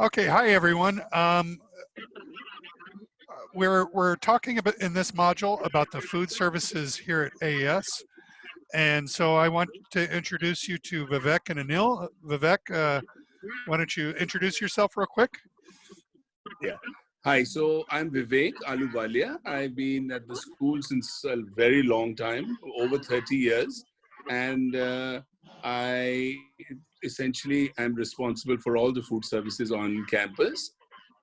Okay, hi everyone. Um, we're we're talking about in this module about the food services here at AES, and so I want to introduce you to Vivek and Anil. Vivek, uh, why don't you introduce yourself real quick? Yeah. Hi, so I'm Vivek Ahluwalia. I've been at the school since a very long time, over 30 years, and uh, I essentially am responsible for all the food services on campus.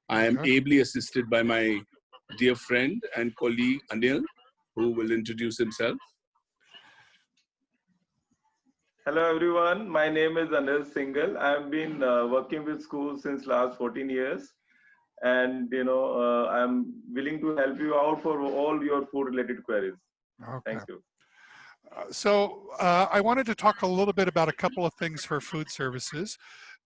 I am okay. ably assisted by my dear friend and colleague Anil, who will introduce himself. Hello everyone, my name is Anil Singhal. I've been uh, working with schools since last 14 years and you know uh, I'm willing to help you out for all your food related queries. Okay. Thank you. So uh, I wanted to talk a little bit about a couple of things for food services.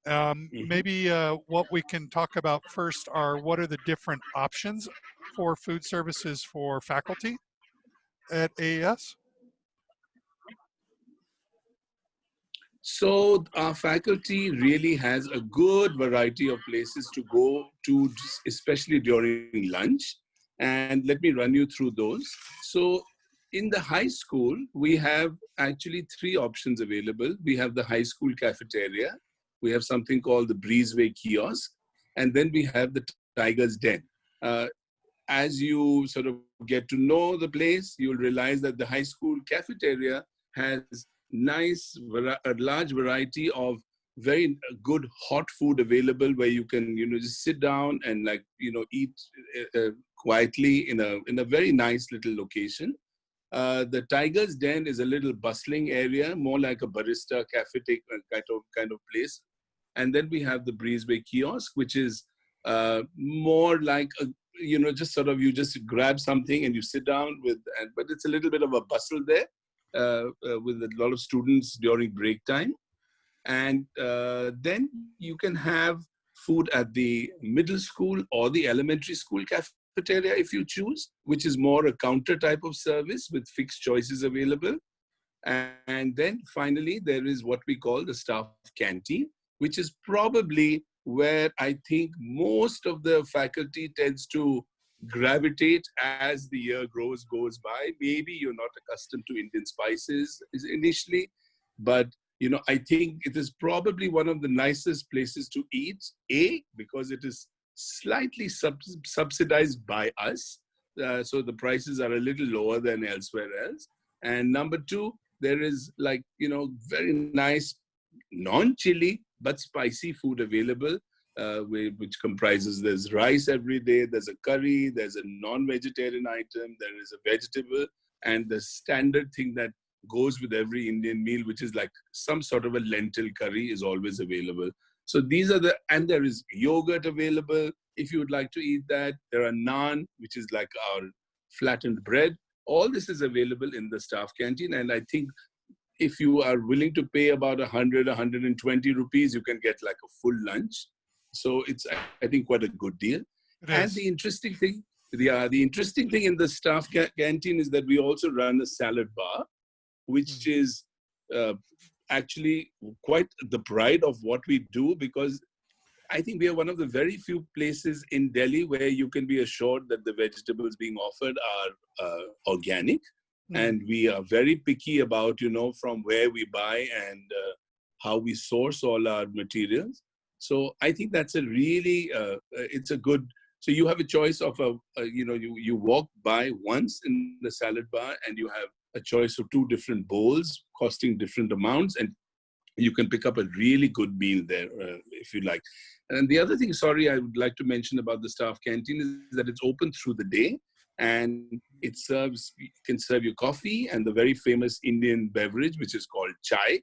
Um, mm-hmm. maybe uh, what we can talk about first are what are the different options for food services for faculty at AES? So our faculty really has a good variety of places to go to, especially during lunch. And let me run you through those. So in the high school, we have actually three options available. We have the high school cafeteria, we have something called the Breezeway kiosk, and then we have the Tiger's Den. Uh, as you sort of get to know the place, you'll realize that the high school cafeteria has nice, a large variety of very good hot food available where you can, you know, just sit down and like, you know, eat uh, uh quietly in a, in a very nice little location. Uh, the Tiger's Den is a little bustling area, more like a barista cafe uh, kind of kind of place. And then we have the Breezeway kiosk, which is uh, more like a, you know just sort of you just grab something and you sit down with, and but it's a little bit of a bustle there uh, uh with a lot of students during break time. And then you can have food at the middle school or the elementary school cafe cafeteria if you choose, which is more a counter type of service with fixed choices available. And then finally, there is what we call the staff canteen, which is probably where I think most of the faculty tends to gravitate as the year grows goes by. Maybe you're not accustomed to Indian spices initially, but you know, I think it is probably one of the nicest places to eat. A, because it is slightly sub subsidized by us. Uh, so the prices are a little lower than elsewhere else. And number two, there is like, you know, very nice non-chili but spicy food available, uh, which comprises there's rice every day, there's a curry, there's a non-vegetarian item, there is a vegetable, and the standard thing that goes with every Indian meal, which is like some sort of a lentil curry is always available. So these are the, and there is yogurt available if you would like to eat that. There are naan, which is like our flattened bread. All this is available in the staff canteen. And I think if you are willing to pay about 100, 120 rupees, you can get like a full lunch. So it's, I think, quite a good deal. And the interesting thing, the, uh, the interesting thing in the staff ca canteen is that we also run a salad bar, which mm -hmm. is uh, actually quite the pride of what we do because I think we are one of the very few places in Delhi where you can be assured that the vegetables being offered are uh, organic. Mm. And we are very picky about, you know, from where we buy and uh, how we source all our materials. So I think that's a really, uh, uh it's a good, so you have a choice of a, a, you know, you, you walk by once in the salad bar and you have a choice of two different bowls costing different amounts and you can pick up a really good meal there uh, if you like. And the other thing, sorry, I would like to mention about the staff canteen is that it's open through the day and it serves, you can serve you coffee and the very famous Indian beverage, which is called chai,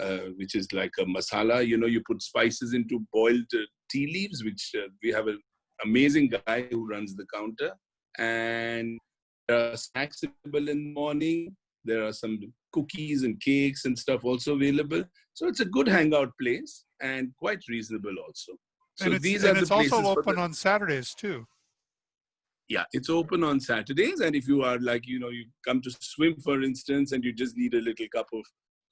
uh, which is like a masala. You know, you put spices into boiled uh, tea leaves, which uh, we have an amazing guy who runs the counter. And are snacks available in the morning. There are some cookies and cakes and stuff also available. So it's a good hangout place and quite reasonable also. So and it's, these and are it's also open on Saturdays too. Yeah, it's open on Saturdays. And if you are like, you know, you come to swim, for instance, and you just need a little cup of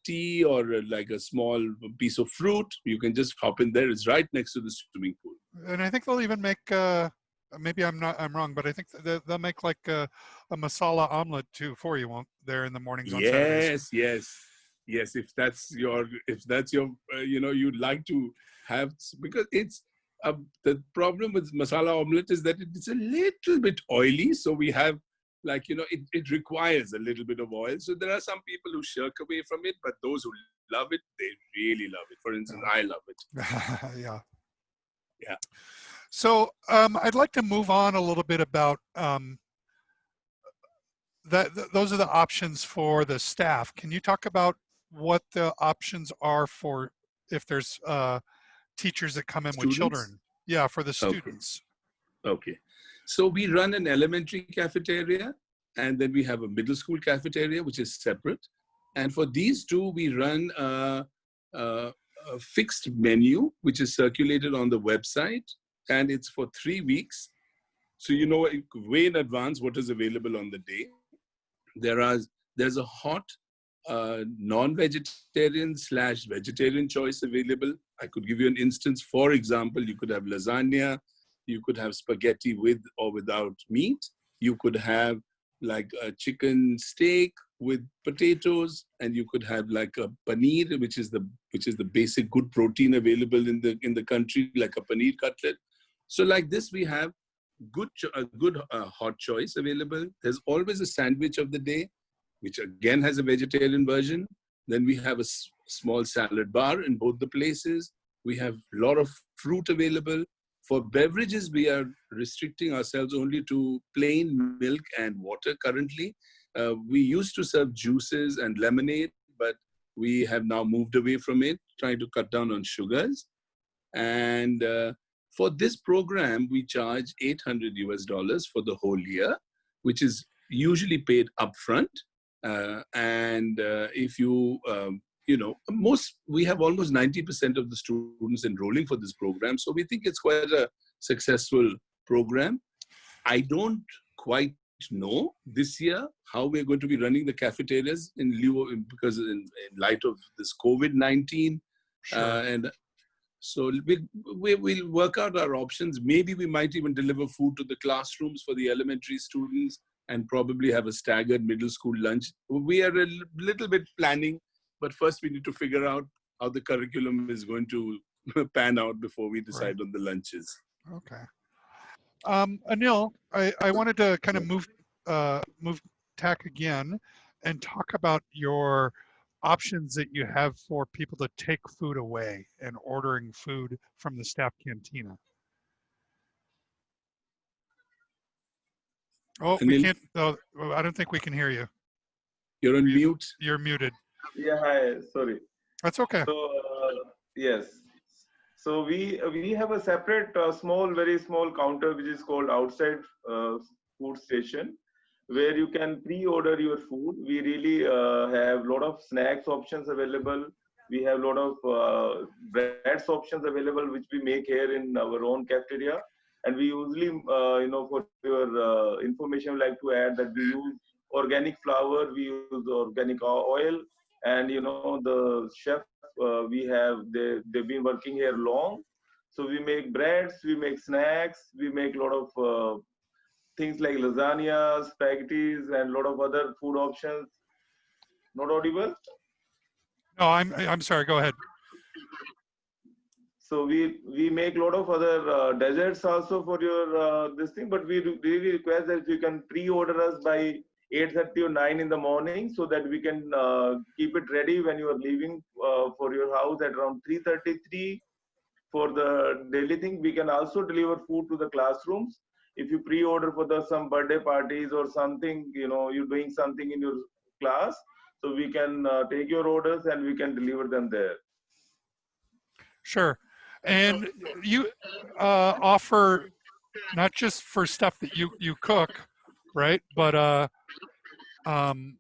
tea or like a small piece of fruit, you can just hop in there. It's right next to the swimming pool. and I think they'll even make. Uh, maybe I'm not. I'm wrong, but I think they, they'll make like a, a masala omelet too for you, won't there in the mornings on Saturdays? Yes, yes, yes. If that's your, if that's your, uh, you know, you'd like to have because it's uh, the problem with masala omelet is that it's a little bit oily. So we have like you know it, it requires a little bit of oil. So there are some people who shirk away from it, but those who love it, they really love it. For instance, I love it. yeah. Yeah. So um, I'd like to move on a little bit about um, that. Th those are the options for the staff. Can you talk about what the options are for if there's uh, teachers that come in Students? with children? Yeah, for the Okay. students. Okay. So we run an elementary cafeteria and then we have a middle school cafeteria, which is separate. And for these two, we run a, a, a fixed menu, which is circulated on the website and it's for three weeks. So you know way in advance what is available on the day. There are, there's a hot uh, non-vegetarian slash vegetarian choice available. I could give you an instance. For example, you could have lasagna, you could have spaghetti with or without meat. You could have like a chicken steak with potatoes, and you could have like a paneer, which is the which is the basic good protein available in the in the country, like a paneer cutlet. So like this, we have good a good uh, hot choice available. There's always a sandwich of the day, which again has a vegetarian version. Then we have a small salad bar in both the places. We have a lot of fruit available. For beverages, we are restricting ourselves only to plain milk and water currently. Uh, we used to serve juices and lemonade, but we have now moved away from it, trying to cut down on sugars. And uh, for this program, we charge 800 US dollars for the whole year, which is usually paid upfront. Uh, and uh, if you um, you know, most, we have almost 90% of the students enrolling for this program. So we think it's quite a successful program. I don't quite know this year how we're going to be running the cafeterias in lieu of, because in, in light of this COVID-19 Sure. uh, and so we, we will work out our options. Maybe we might even deliver food to the classrooms for the elementary students and probably have a staggered middle school lunch. We are a little bit planning, but first we need to figure out how the curriculum is going to pan out before we decide on the lunches. Okay. Um, Anil, I, I wanted to kind of move, uh, move tack again and talk about your options that you have for people to take food away and ordering food from the staff cantina. Oh, we can't, oh, I don't think we can hear you. You're on You- mute. You're muted. Yeah, hi. Sorry. That's okay. So uh, yes, so we we have a separate uh, small, very small counter which is called outside uh, food station, where you can pre-order your food. We really uh, have a lot of snacks options available. We have a lot of uh, breads options available, which we make here in our own cafeteria. And we usually, uh, you know, for your uh, information, like to add that we use organic flour, we use organic oil, and you know the chef uh, we have they they've been working here long so we make breads we make snacks we make a lot of uh, things like lasagna spaghettis and a lot of other food options not audible No, I'm, I'm sorry. Go ahead. so we we make a lot of other uh, desserts also for your uh, this thing but we really request that you can pre-order us by 8.30 or 9 in the morning so that we can uh, keep it ready when you are leaving uh, for your house at around 3.33 for the daily thing we can also deliver food to the classrooms if you pre-order for the some birthday parties or something you know you're doing something in your class so we can uh, take your orders and we can deliver them there Sure. And you uh, offer not just for stuff that you, you cook, right? But uh, um,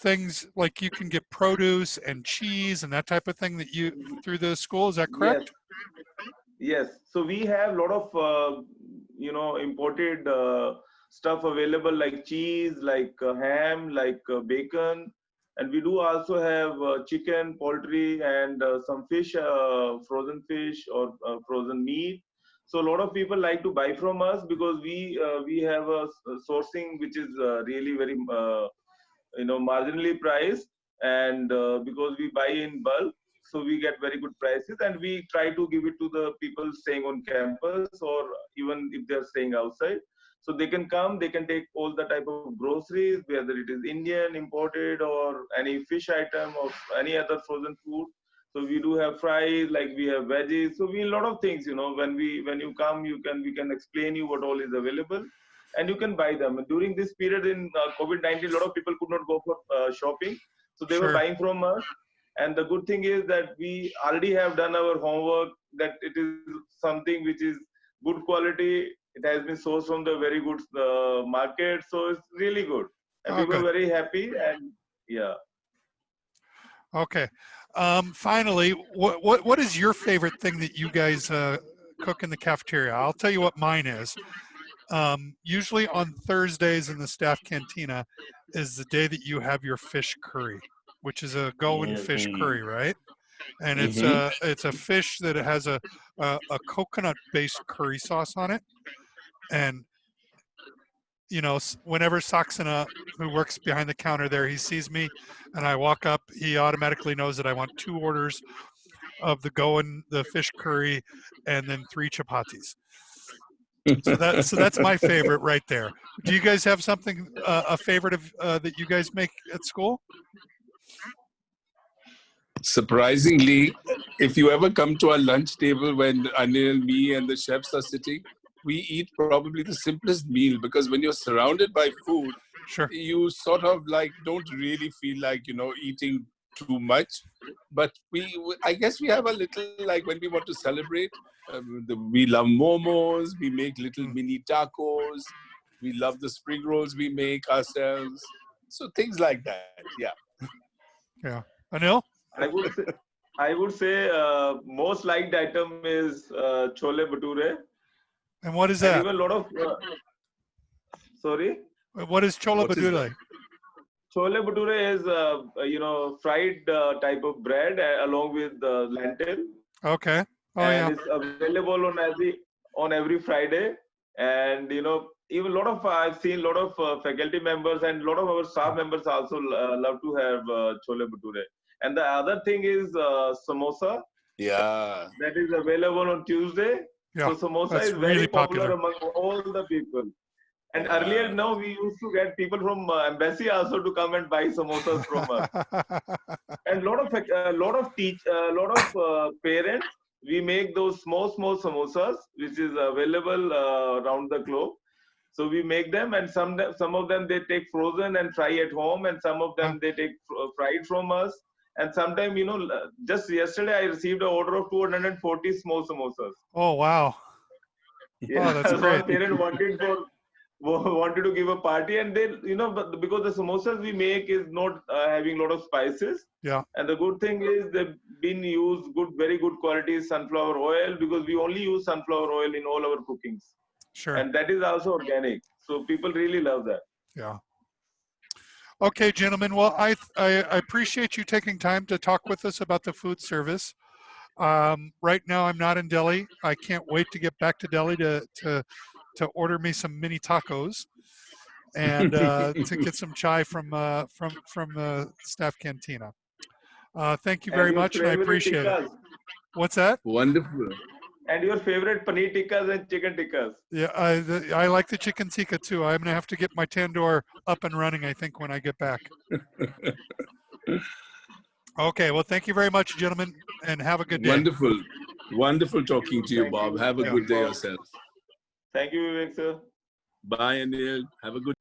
things like you can get produce and cheese and that type of thing that you through the school. Is that correct? Yes. yes. So we have a lot of, uh, you know, imported uh, stuff available like cheese, like uh, ham, like uh, bacon. And we do also have uh, chicken, poultry, and uh, some fish, uh, frozen fish or frozen meat. So a lot of people like to buy from us because we we have a sourcing which is really very you know marginally priced, and because we buy in bulk, so we get very good prices, and we try to give it to the people staying on campus or even if they're staying outside. So they can come, they can take all the type of groceries, whether it is Indian, imported, or any fish item or any other frozen food. So we do have fries, like we have veggies. So we a lot of things, you know. When we when you come, you can we can explain you what all is available, and you can buy them. During this period in uh, COVID-19, a lot of people could not go for uh, shopping, so they Sure. were buying from us. And the good thing is that we already have done our homework. That it is something which is good quality. It has been sourced from the very good uh, market, so it's really good. And Oh, we were very happy. And yeah. Okay. Um, finally, what, what what is your favorite thing that you guys uh, cook in the cafeteria? I'll tell you what mine is. Um, usually on Thursdays in the staff cantina is the day that you have your fish curry, which is a Goan fish Mhm. curry, right? And it's Mhm. a it's a fish that has a a, a coconut based curry sauce on it, and you know, whenever Saxena, who works behind the counter there, he sees me and I walk up, he automatically knows that I want two orders of the Goan, the fish curry, and then three chapatis. So that so that's my favorite right there. Do you guys have something uh, a favorite of uh, that you guys make at school? Surprisingly, if you ever come to our lunch table when Anil, me, and the chefs are sitting, we eat probably the simplest meal because when you're surrounded by food, Sure. you sort of like don't really feel like you know eating too much. But we, I guess, we have a little like when we want to celebrate. Um, the, we love momos. We make little Mm. mini tacos. We love the spring rolls we make ourselves. So things like that. Yeah. Anil? I would say, I would say uh, most liked item is uh, chole bhature. And what is that? a lot of uh, sorry, What is chola What is badule? chole bhature is uh, you know fried uh, type of bread uh, along with uh, lentil, Okay. Oh and yeah. it's available on every on every Friday. And you know, even a lot of I've seen a lot of uh, faculty members and a lot of our staff members also uh, love to have uh, chole bhature. And the other thing is uh, samosa. Yeah. that is available on Tuesday. Yeah, so samosa that's is very really popular, popular. among all the people. And Yeah. earlier, now we used to get people from uh, embassy also to come and buy samosas from us. And lot of a lot of teach, a lot of uh, parents, we make those small small samosas, which is available uh, around the globe. So we make them, and some some of them they take frozen and fry at home, and some of them they take fr- fried from us. And sometimes, you know, just yesterday I received an order of 240 small samosas. oh wow. Yeah, that's so great. Parent wanted for wanted to give a party, and they, you know, because the samosas we make is not uh, having a lot of spices. Yeah. And the good thing is they've been used good, very good quality sunflower oil because we only use sunflower oil in all our cookings, Sure. and that is also organic. So people really love that. Yeah. Okay, gentlemen. Well, I, I I appreciate you taking time to talk with us about the food service. Um, right now, I'm not in Delhi. I can't wait to get back to Delhi to to to order me some mini tacos and uh, to get some chai from uh, from from the staff cantina. Uh, thank you very your much, and I favorite appreciate it. What's that? Wonderful. And your favorite paneer tikkas and chicken tikkas. Yeah, I the, I like the chicken tikka too. I'm gonna have to get my tandoor up and running. I think when I get back. Okay. Well, thank you very much, gentlemen, and have a good day. Wonderful. Wonderful talking to you, Thank Bob. you. Have a Yeah. good day yourself. Thank you, Vivek sir. Bye, Anil. Have a good